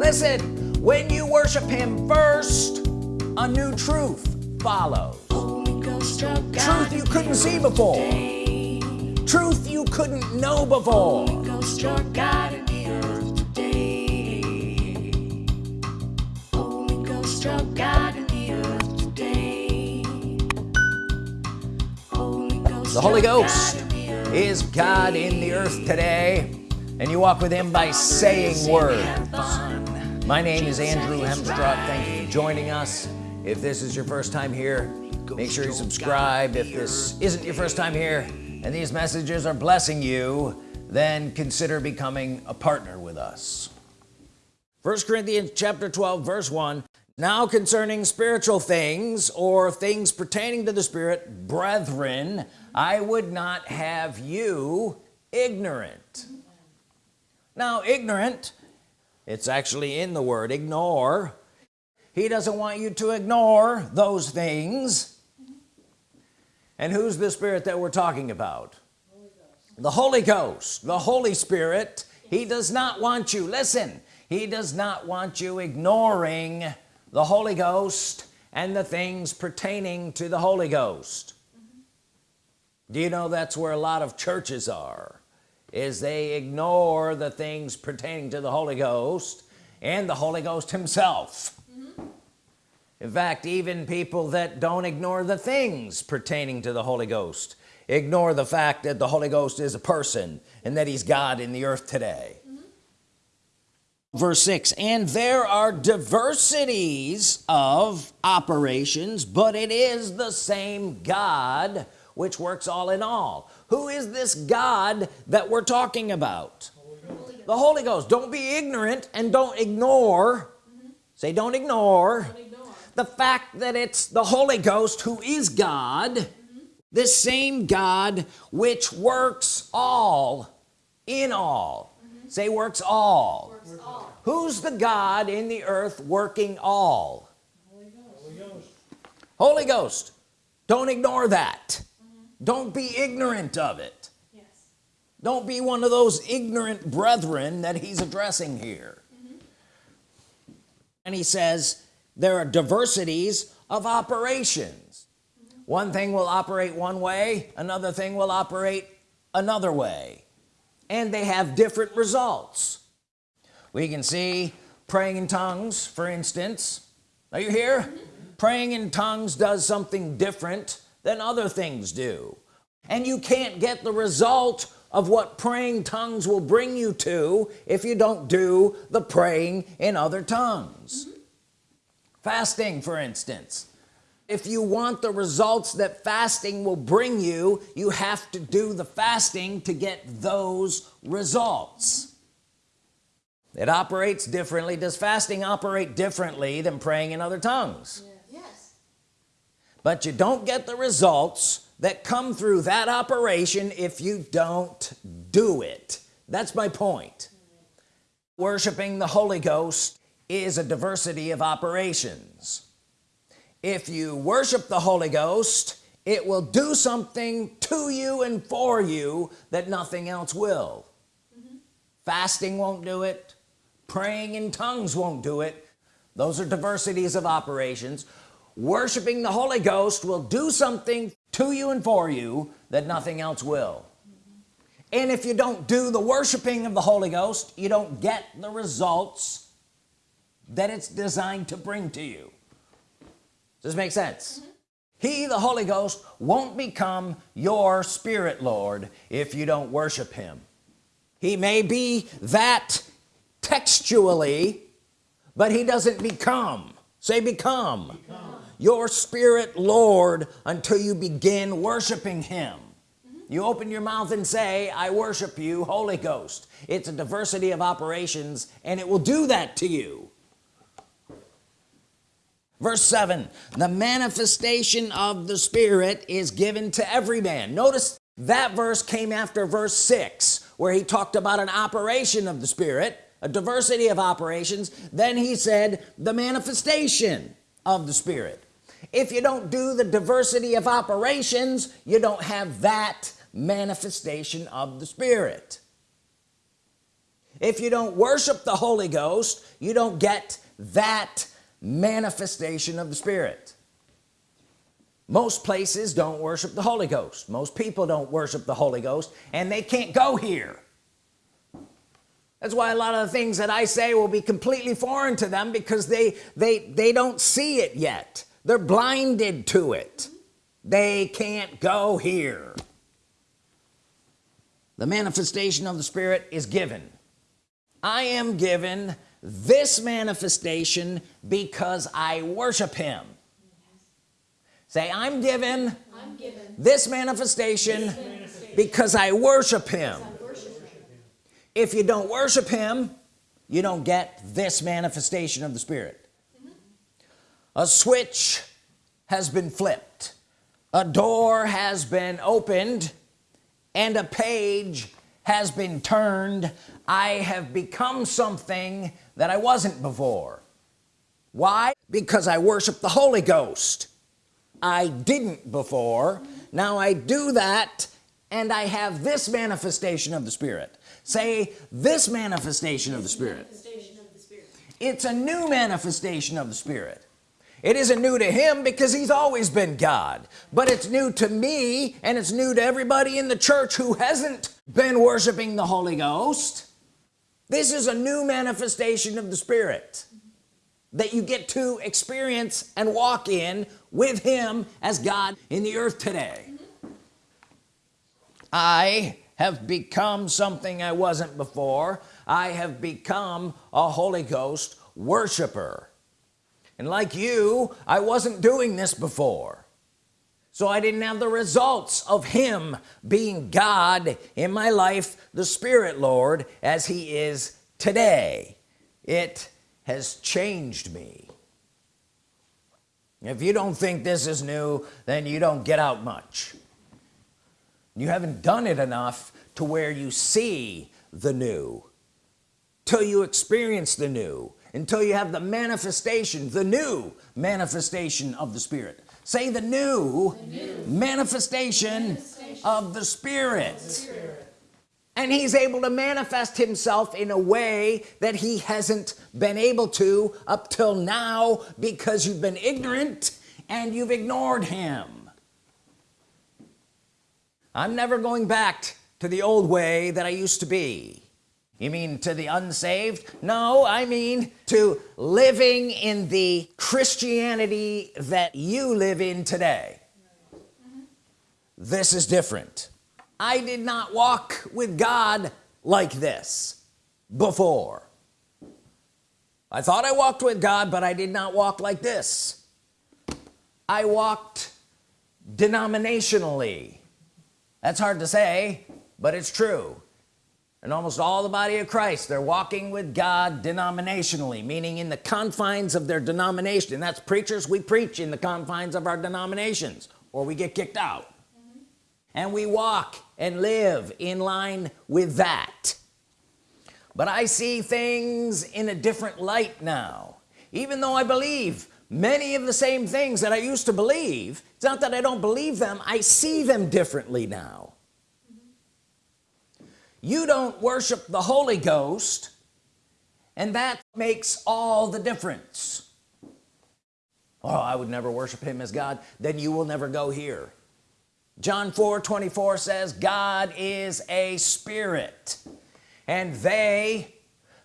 listen when you worship him first a new truth follows. Truth you couldn't see before. truth you couldn't know before. The Holy Ghost is God in the earth today. And you walk with him by saying words my name is Andrew Hemstruck thank you for joining us. If this is your first time here make sure you subscribe. If this isn't your first time here and these messages are blessing you then consider becoming a partner with us. First Corinthians chapter 12 verse 1 now concerning spiritual things or things pertaining to the Spirit brethren I would not have you ignorant. Now ignorant it's actually in the word ignore. He doesn't want you to ignore those things. And who's the spirit that we're talking about? The Holy Ghost. The Holy Spirit. He does not want you listen he does not want you ignoring the Holy Ghost and the things pertaining to the Holy Ghost. Mm -hmm. do you know that's where a lot of churches are is they ignore the things pertaining to the Holy Ghost and the Holy Ghost himself mm -hmm. in fact even people that don't ignore the things pertaining to the Holy Ghost ignore the fact that the Holy Ghost is a person and that he's God in the earth today mm -hmm. verse 6 and there are diversities of operations but it is the same God which works all in all who is this God that we're talking about the Holy Ghost don't be ignorant and don't ignore mm -hmm. say don't ignore, don't ignore, the fact that it's the Holy Ghost who is God mm -hmm. this same God which works all in all mm -hmm. say works all. works all who's the God in the earth working all Holy Ghost, Holy Ghost. Holy Ghost. don't ignore that don't be ignorant of it yes. don't be one of those ignorant brethren that he's addressing here mm -hmm. and he says there are diversities of operations mm -hmm. one thing will operate one way another thing will operate another way and they have different results we can see praying in tongues for instance are you here mm -hmm. praying in tongues does something different than other things do. And you can't get the result of what praying tongues will bring you to if you don't do the praying in other tongues. Mm -hmm. fasting for instance. If you want the results that fasting will bring you you have to do the fasting to get those results. It operates differently. Does fasting operate differently than praying in other tongues but you don't get the results that come through that operation if you don't do it. That's my point. Worshiping the Holy Ghost is a diversity of operations. If you worship the Holy Ghost it will do something to you and for you that nothing else will. Mm -hmm. fasting won't do it. Praying in tongues won't do it. Those are diversities of operations worshiping the Holy Ghost will do something to you and for you that nothing else will. And if you don't do the worshiping of the Holy Ghost you don't get the results that it's designed to bring to you. Does this make sense? Mm -hmm. he the Holy Ghost won't become your spirit Lord if you don't worship him. He may be that textually but he doesn't become. Say become, become your spirit Lord until you begin worshiping him. Mm -hmm. you open your mouth and say I worship you Holy Ghost. It's a diversity of operations and it will do that to you. Verse 7 the manifestation of the Spirit is given to every man. Notice that verse came after verse 6 where he talked about an operation of the Spirit a diversity of operations. Then he said the manifestation of the Spirit if you don't do the diversity of operations you don't have that manifestation of the Spirit. If you don't worship the Holy Ghost you don't get that manifestation of the Spirit. Most places don't worship the Holy Ghost. Most people don't worship the Holy Ghost and they can't go here. That's why a lot of the things that I say will be completely foreign to them because they they they don't see it yet they're blinded to it. They can't go here. The manifestation of the Spirit is given. I am given this manifestation because I worship him. Say I'm given, I'm given this, manifestation this manifestation because I worship him. if you don't worship him you don't get this manifestation of the Spirit. A switch has been flipped. A door has been opened. And a page has been turned. I have become something that I wasn't before. Why? Because I worship the Holy Ghost. I didn't before. Now I do that and I have this manifestation of the Spirit. Say this manifestation of the Spirit. It's a new manifestation of the Spirit it isn't new to him because he's always been God. But it's new to me and it's new to everybody in the church who hasn't been worshiping the Holy Ghost. This is a new manifestation of the Spirit that you get to experience and walk in with him as God in the earth today. I have become something I wasn't before. I have become a Holy Ghost worshiper and like you I wasn't doing this before. So I didn't have the results of him being God in my life the Spirit Lord as he is today. It has changed me. If you don't think this is new then you don't get out much. You haven't done it enough to where you see the new. Till you experience the new until you have the manifestation the new manifestation of the Spirit say the new, the new. Manifestation, manifestation, of the Spirit. Of the Spirit and he's able to manifest himself in a way that he hasn't been able to up till now because you've been ignorant and you've ignored him I'm never going back to the old way that I used to be you mean to the unsaved? No I mean to living in the Christianity that you live in today. This is different. I did not walk with God like this before. I thought I walked with God but I did not walk like this. I walked denominationally. That's hard to say but it's true and almost all the body of Christ they're walking with God denominationally meaning in the confines of their denomination. And that's preachers we preach in the confines of our denominations or we get kicked out. Mm-hmm. And we walk and live in line with that. But I see things in a different light now. Even though I believe many of the same things that I used to believe it's not that I don't believe them I see them differently now you don't worship the Holy Ghost and that makes all the difference. Oh I would never worship him as God. Then you will never go here. John 4 24 says God is a spirit and they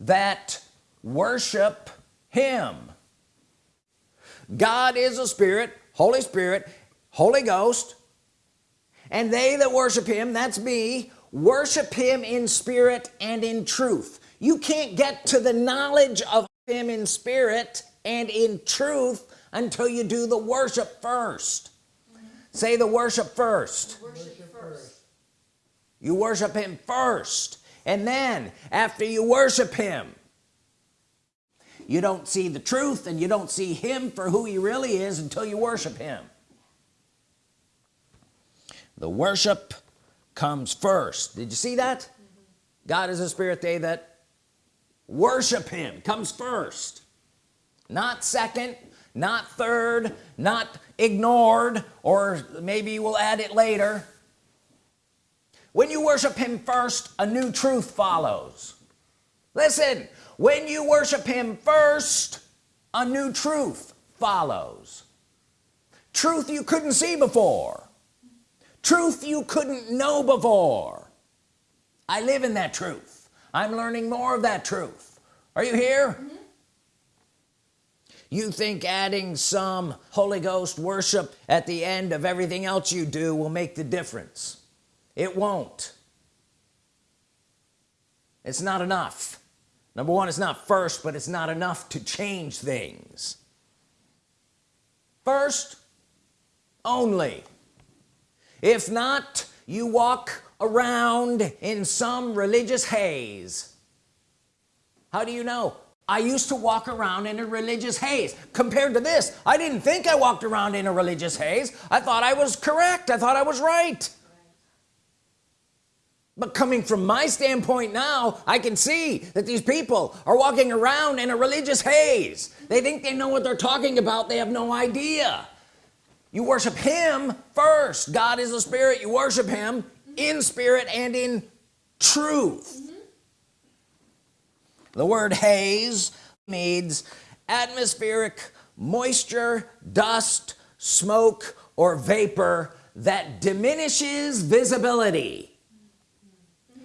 that worship him. God is a spirit Holy Spirit Holy Ghost and they that worship him that's me worship him in spirit and in truth. You can't get to the knowledge of him in spirit and in truth until you do the worship first. Say the worship first, worship first. you worship him first and then after you worship him you don't see the truth and you don't see him for who he really is until you worship him. The worship comes first. Did you see that. God is a spirit they that worship him comes first. Not second not third not ignored or maybe we'll add it later. When you worship him first a new truth follows. Listen when you worship him first a new truth follows. Truth you couldn't see before truth you couldn't know before. I live in that truth. I'm learning more of that truth. Are you here? Mm -hmm. you think adding some Holy Ghost worship at the end of everything else you do will make the difference? It won't. It's not enough. Number one it's not first but it's not enough to change things. First only if not you walk around in some religious haze. How do you know? I used to walk around in a religious haze. Compared to this I didn't think I walked around in a religious haze. I thought I was correct. I thought I was right. But coming from my standpoint now I can see that these people are walking around in a religious haze. They think they know what they're talking about. They have no idea you worship him first God is a spirit you worship him in spirit and in truth mm -hmm. the word haze means atmospheric moisture dust smoke or vapor that diminishes visibility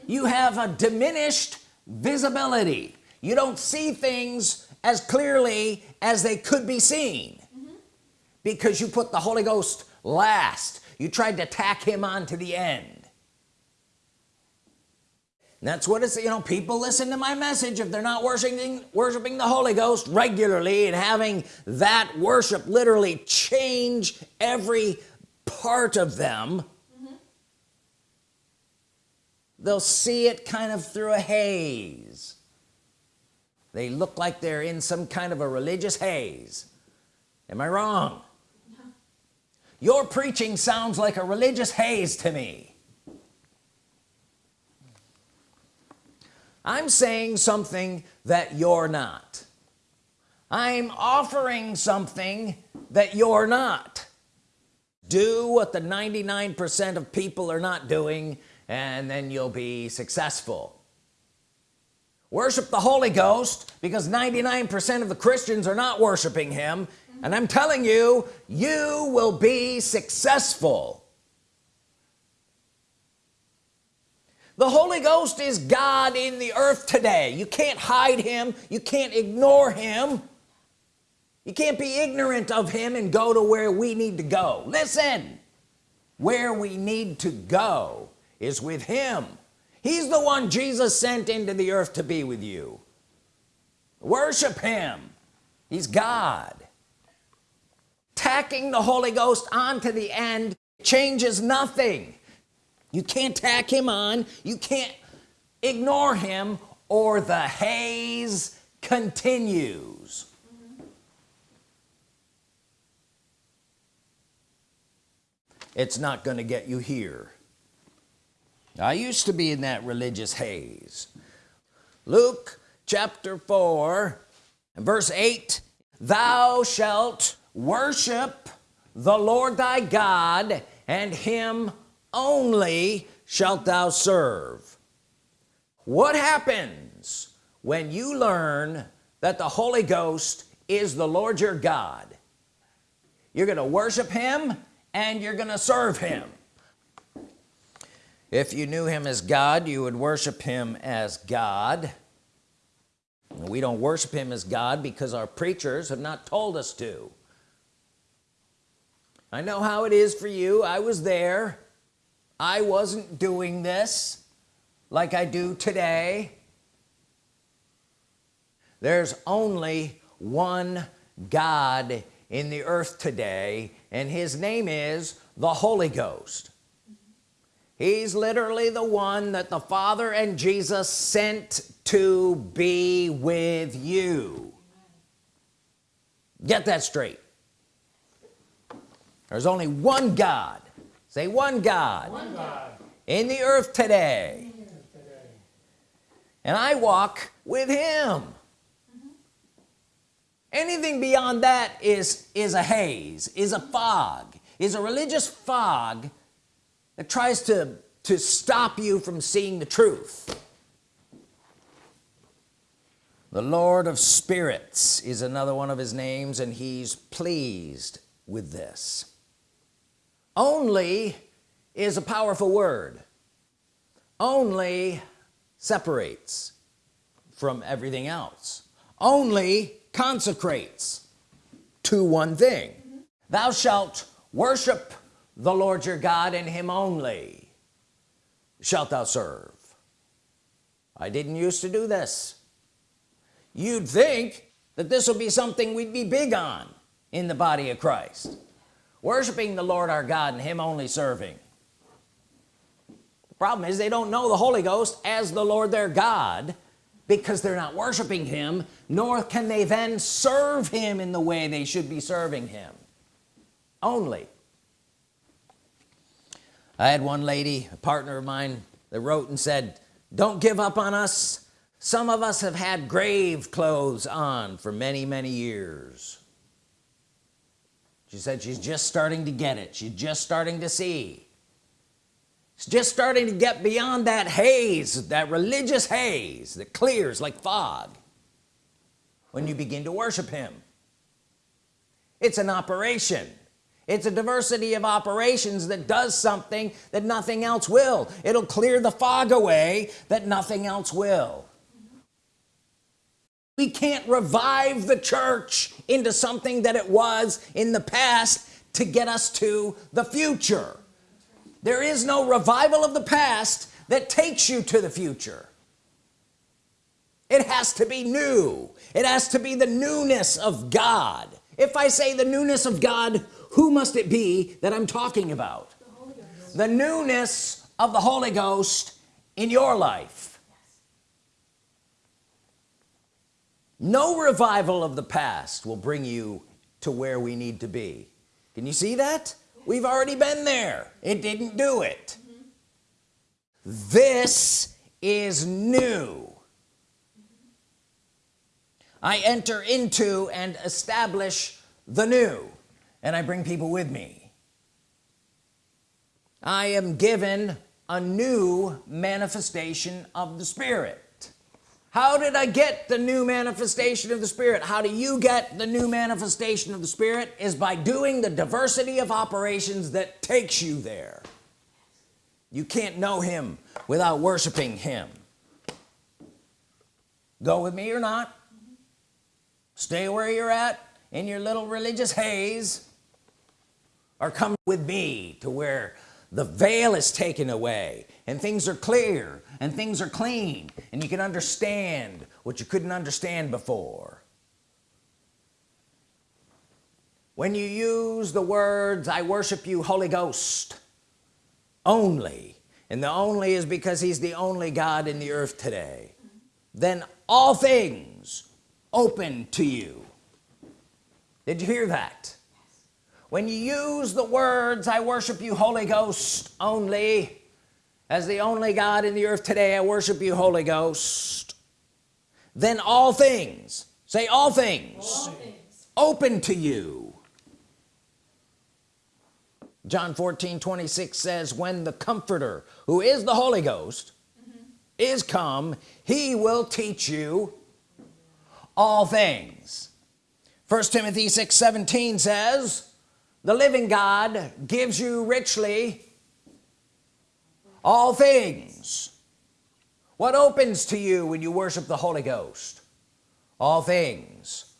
you have a diminished visibility you don't see things as clearly as they could be seen. Because you put the Holy Ghost last. You tried to tack him on to the end. And that's what it's you know people listen to my message. If they're not worshiping worshiping the Holy Ghost regularly and having that worship literally change every part of them they'll see it kind of through a haze. They look like they're in some kind of a religious haze. Am I wrong. Your preaching sounds like a religious haze to me. I'm saying something that you're not. I'm offering something that you're not. Do what the 99% of people are not doing and then you'll be successful. Worship the Holy Ghost because 99% of the Christians are not worshiping him and I'm telling you you will be successful. The Holy Ghost is God in the earth today. You can't hide him. You can't ignore him. You can't be ignorant of him and go to where we need to go. Listen where we need to go is with him. He's the one Jesus sent into the earth to be with you. Worship him. He's God tacking the Holy Ghost onto the end changes nothing. You can't tack him on. You can't ignore him or the haze continues. It's not going to get you here. I used to be in that religious haze. Luke chapter 4 verse 8 thou shalt worship the Lord thy God and him only shalt thou serve. What happens when you learn that the Holy Ghost is the Lord your God? You're gonna worship him and you're gonna serve him. If you knew him as God you would worship him as God. We don't worship him as God because our preachers have not told us to I know how it is for you. I was there. I wasn't doing this like I do today. There's only one God in the earth today and his name is the Holy Ghost. He's literally the one that the Father and Jesus sent to be with you. Get that straight there's only one God. Say one God, one God. in the earth today. And I walk with him. Mm-hmm. Anything beyond that is is a haze is a fog is a religious fog that tries to to stop you from seeing the truth. The Lord of spirits is another one of his names and he's pleased with this only is a powerful word. Only separates from everything else. Only consecrates to one thing. Thou shalt worship the Lord your God and him only shalt thou serve. I didn't used to do this. You'd think that this will be something we'd be big on in the body of Christ worshiping the Lord our God and him only serving. The problem is they don't know the Holy Ghost as the Lord their God because they're not worshiping him nor can they then serve him in the way they should be serving him. Only. I had one lady a partner of mine that wrote and said don't give up on us. Some of us have had grave clothes on for many many years she said she's just starting to get it. She's just starting to see. It's just starting to get beyond that haze that religious haze that clears like fog when you begin to worship him. It's an operation. It's a diversity of operations that does something that nothing else will. It'll clear the fog away that nothing else will we can't revive the church into something that it was in the past to get us to the future. There is no revival of the past that takes you to the future. It has to be new. It has to be the newness of God. If I say the newness of God who must it be that I'm talking about? The, the newness of the Holy Ghost in your life no revival of the past will bring you to where we need to be. Can you see that? We've already been there. It didn't do it. This is new. I enter into and establish the new and I bring people with me. I am given a new manifestation of the Spirit how did I get the new manifestation of the Spirit? How do you get the new manifestation of the Spirit? Is by doing the diversity of operations that takes you there. You can't know him without worshiping him. Go with me or not? Stay where you're at in your little religious haze or come with me to where the veil is taken away and things are clear and things are clean and you can understand what you couldn't understand before. When you use the words I worship you Holy Ghost only and the only is because he's the only God in the earth today then all things open to you. Did you hear that when you use the words I worship you Holy Ghost only as the only God in the earth today I worship you Holy Ghost then all things say all things, all things. open to you John 14 26 says when the comforter who is the Holy Ghost mm -hmm. is come he will teach you all things first Timothy 6 17 says the living God gives you richly all things. What opens to you when you worship the Holy Ghost? All things.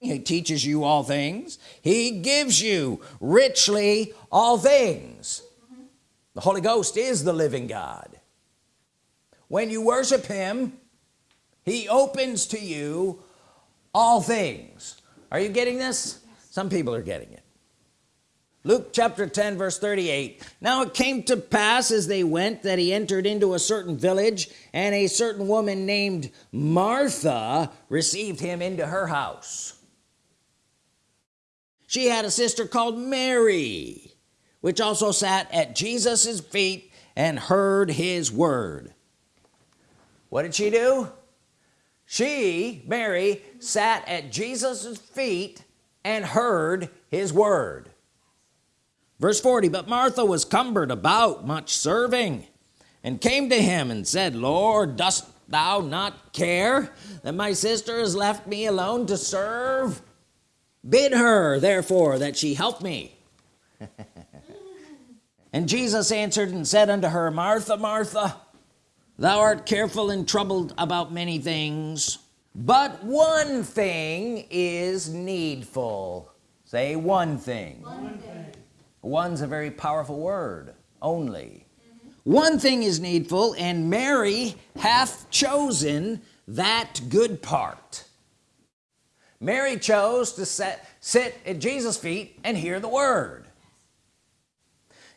He teaches you all things. He gives you richly all things. The Holy Ghost is the living God. When you worship him he opens to you all things. Are you getting this? Some people are getting it Luke chapter 10 verse 38 now it came to pass as they went that he entered into a certain village and a certain woman named Martha received him into her house. She had a sister called Mary which also sat at Jesus's feet and heard his word. What did she do? She Mary sat at Jesus's feet and heard his word verse 40 but Martha was cumbered about much serving and came to him and said Lord dost thou not care that my sister has left me alone to serve? Bid her therefore that she help me and Jesus answered and said unto her Martha Martha thou art careful and troubled about many things but one thing is needful. Say one thing, one thing. One's a very powerful word only. One thing is needful and Mary hath chosen that good part. Mary chose to set, sit at Jesus feet and hear the word.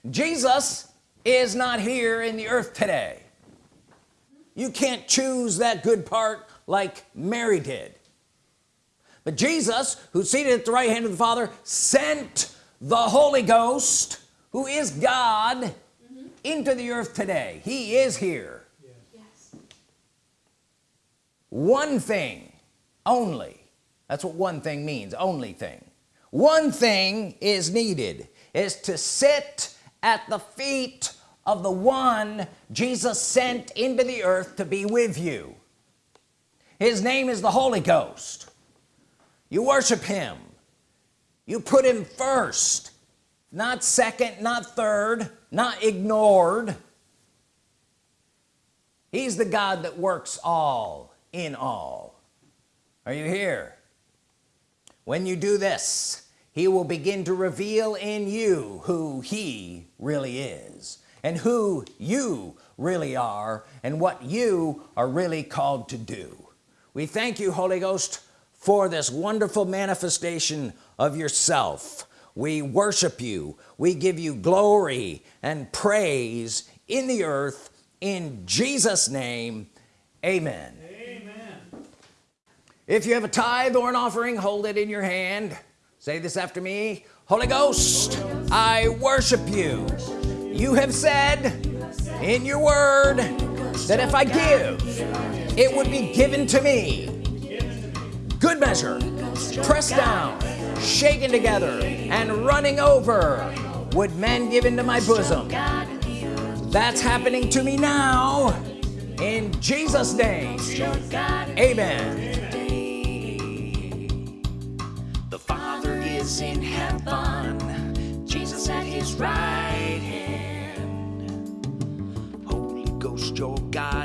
Jesus is not here in the earth today. You can't choose that good part like Mary did. But Jesus who's seated at the right hand of the Father sent the Holy Ghost who is God mm -hmm. into the earth today. He is here. Yes. one thing only. That's what one thing means only thing. One thing is needed is to sit at the feet of the one Jesus sent into the earth to be with you. His name is the Holy Ghost. You worship him you put him first. Not second not third not ignored. He's the God that works all in all. Are you here? When you do this he will begin to reveal in you who he really is and who you really are and what you are really called to do. We thank you Holy Ghost for this wonderful manifestation of yourself. We worship you. We give you glory and praise in the earth. In Jesus name amen. Amen. If you have a tithe or an offering hold it in your hand. Say this after me. Holy Ghost I worship you. You have said in your word that if I give it would be given to me good measure. Pressed down. Shaken together. And running over. Would men give into my bosom? That's happening to me now. In Jesus name. Amen. The father is in heaven. Jesus at his right hand. Holy Ghost your God